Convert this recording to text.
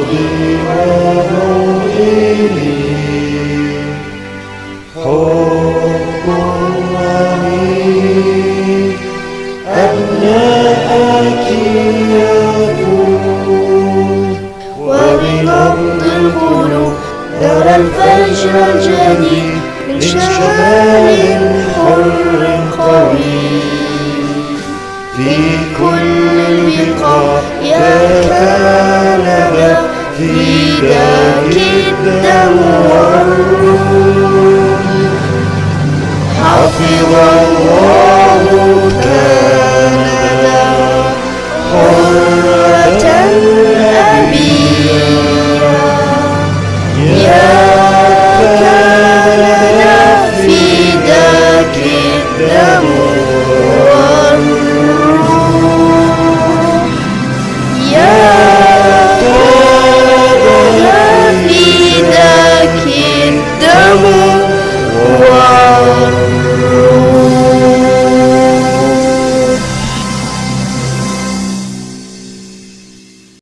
يضيء إلي حب غني أبناءك يكون وبنبض القلوب درى الفجر الجديد من شمال حر قوي في كل لقاء يا كان vida que dá o I'll feel alone.